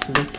That's good.